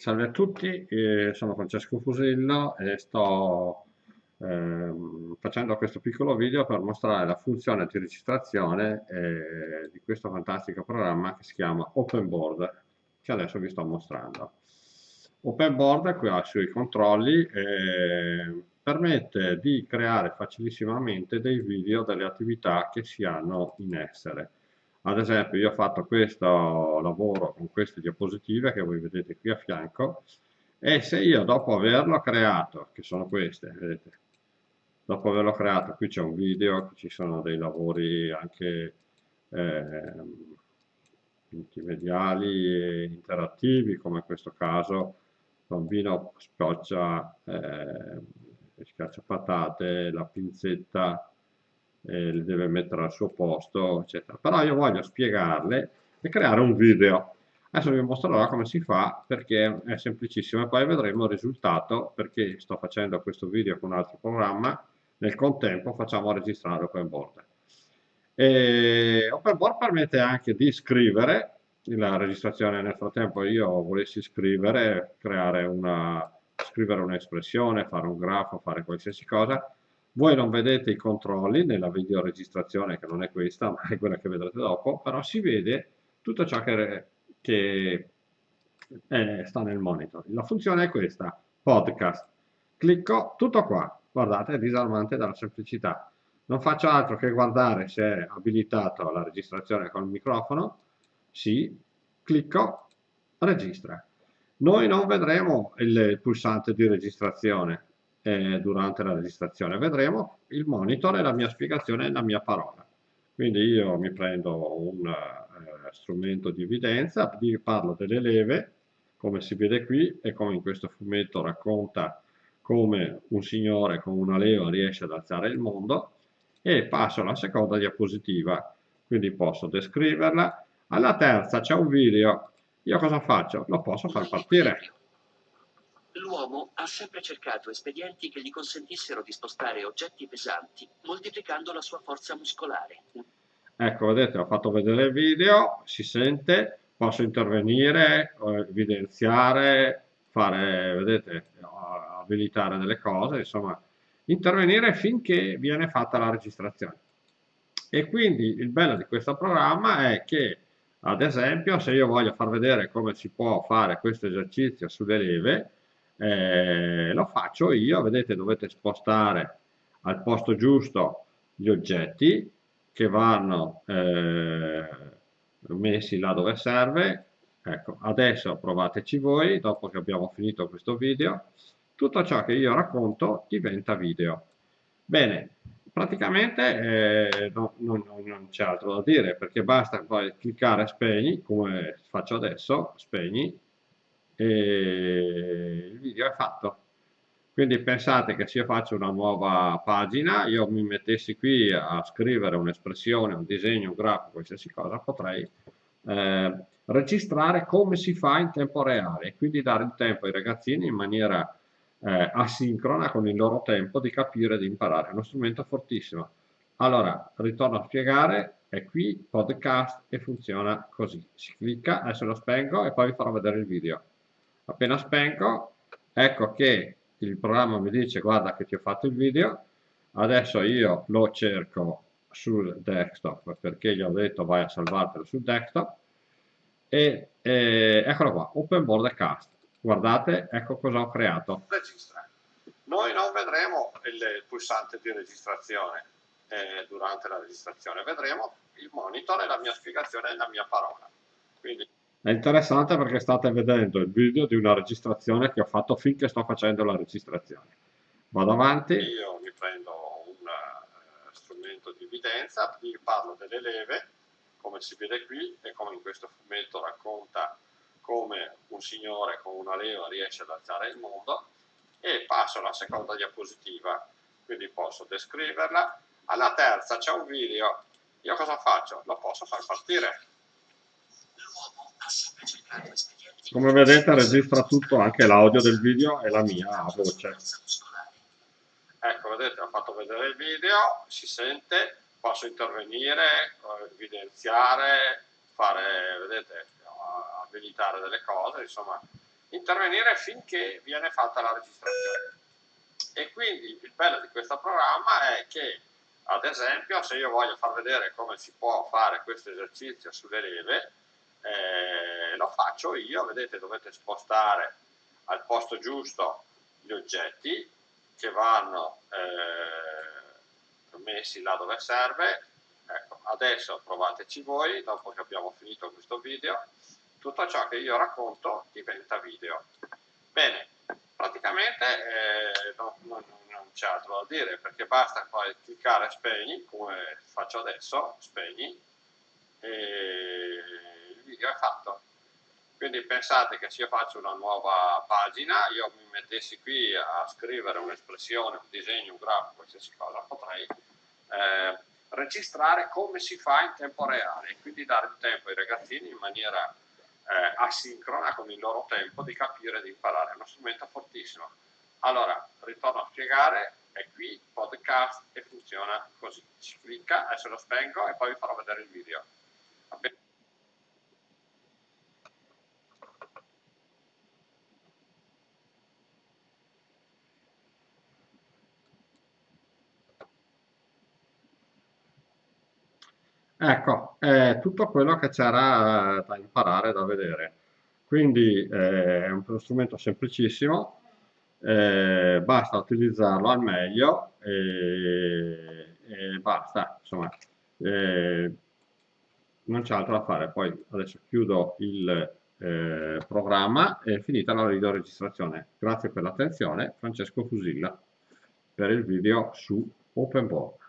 Salve a tutti, eh, sono Francesco Fusillo e sto ehm, facendo questo piccolo video per mostrare la funzione di registrazione eh, di questo fantastico programma che si chiama OpenBoard, che adesso vi sto mostrando. OpenBoard qui ha i suoi controlli e permette di creare facilissimamente dei video delle attività che si hanno in essere ad esempio io ho fatto questo lavoro con queste diapositive che voi vedete qui a fianco e se io dopo averlo creato, che sono queste, vedete, dopo averlo creato, qui c'è un video, ci sono dei lavori anche eh, multimediali e interattivi, come in questo caso, bambino spioccia, eh, schiaccia patate, la pinzetta eh, le deve mettere al suo posto, eccetera. Però io voglio spiegarle e creare un video. Adesso vi mostrerò come si fa perché è semplicissimo e poi vedremo il risultato perché sto facendo questo video con un altro programma. Nel contempo facciamo registrare OpenBoard. E OpenBoard permette anche di scrivere la registrazione nel frattempo io volessi scrivere, creare una, scrivere un'espressione, fare un grafo, fare qualsiasi cosa, voi non vedete i controlli nella videoregistrazione, che non è questa, ma è quella che vedrete dopo, però si vede tutto ciò che, che è, sta nel monitor. La funzione è questa, podcast. Clicco, tutto qua. Guardate, è disarmante dalla semplicità. Non faccio altro che guardare se è abilitato la registrazione con il microfono. Sì, clicco, registra. Noi non vedremo il pulsante di registrazione, eh, durante la registrazione. Vedremo il monitor e la mia spiegazione e la mia parola. Quindi io mi prendo un eh, strumento di evidenza, parlo delle leve, come si vede qui, e come in questo fumetto racconta come un signore con una leva riesce ad alzare il mondo, e passo alla seconda diapositiva, quindi posso descriverla. Alla terza c'è un video, io cosa faccio? Lo posso far partire. L'uomo ha sempre cercato espedienti che gli consentissero di spostare oggetti pesanti, moltiplicando la sua forza muscolare. Ecco, vedete, ho fatto vedere il video, si sente, posso intervenire, evidenziare, fare, vedete, abilitare delle cose, insomma, intervenire finché viene fatta la registrazione. E quindi il bello di questo programma è che, ad esempio, se io voglio far vedere come si può fare questo esercizio sulle leve, eh, lo faccio io, vedete dovete spostare al posto giusto gli oggetti che vanno eh, messi là dove serve, ecco adesso provateci voi dopo che abbiamo finito questo video, tutto ciò che io racconto diventa video. Bene, praticamente eh, no, non, non c'è altro da dire perché basta poi cliccare spegni come faccio adesso, spegni il video è fatto. Quindi pensate che se io faccio una nuova pagina, io mi mettessi qui a scrivere un'espressione, un disegno, un grafo, qualsiasi cosa, potrei eh, registrare come si fa in tempo reale e quindi dare il tempo ai ragazzini in maniera eh, asincrona con il loro tempo di capire e di imparare. È uno strumento fortissimo. Allora, ritorno a spiegare, è qui, podcast e funziona così. Si clicca, adesso lo spengo e poi vi farò vedere il video appena spengo ecco che il programma mi dice guarda che ti ho fatto il video adesso io lo cerco sul desktop perché gli ho detto vai a salvartelo sul desktop. E, e eccolo qua open board cast. Guardate ecco cosa ho creato. Registra. Noi non vedremo il pulsante di registrazione eh, durante la registrazione. Vedremo il monitor e la mia spiegazione e la mia parola. Quindi è interessante perché state vedendo il video di una registrazione che ho fatto finché sto facendo la registrazione. Vado avanti. Io mi prendo un uh, strumento di evidenza, vi parlo delle leve, come si vede qui, e come in questo fumetto racconta come un signore con una leva riesce ad alzare il mondo, e passo alla seconda diapositiva, quindi posso descriverla. Alla terza c'è un video, io cosa faccio? Lo posso far partire come vedete registra tutto, anche l'audio del video e la mia voce. Ecco, vedete, ho fatto vedere il video, si sente, posso intervenire, evidenziare, fare, vedete, abilitare delle cose, insomma, intervenire finché viene fatta la registrazione. E quindi il bello di questo programma è che, ad esempio, se io voglio far vedere come si può fare questo esercizio sulle leve, eh, lo faccio io, vedete dovete spostare al posto giusto gli oggetti che vanno eh, messi là dove serve, ecco, adesso provateci voi, dopo che abbiamo finito questo video, tutto ciò che io racconto diventa video. Bene, praticamente eh, non, non, non c'è altro da dire perché basta poi cliccare spegni come faccio adesso, spegni e il video è fatto. Quindi pensate che se io faccio una nuova pagina, io mi mettessi qui a scrivere un'espressione, un disegno, un grafico, qualsiasi cosa, potrei eh, registrare come si fa in tempo reale, quindi dare il tempo ai ragazzini in maniera eh, asincrona con il loro tempo di capire e di imparare. È uno strumento fortissimo. Allora, ritorno a spiegare, è qui podcast e funziona così. Si clicca, adesso lo spengo e poi vi farò vedere il video. Ecco, è tutto quello che c'era eh, da imparare, da vedere. Quindi eh, è uno strumento semplicissimo, eh, basta utilizzarlo al meglio e, e basta, insomma, eh, non c'è altro da fare. Poi adesso chiudo il eh, programma e finita la videoregistrazione. Grazie per l'attenzione, Francesco Fusilla per il video su OpenBoard.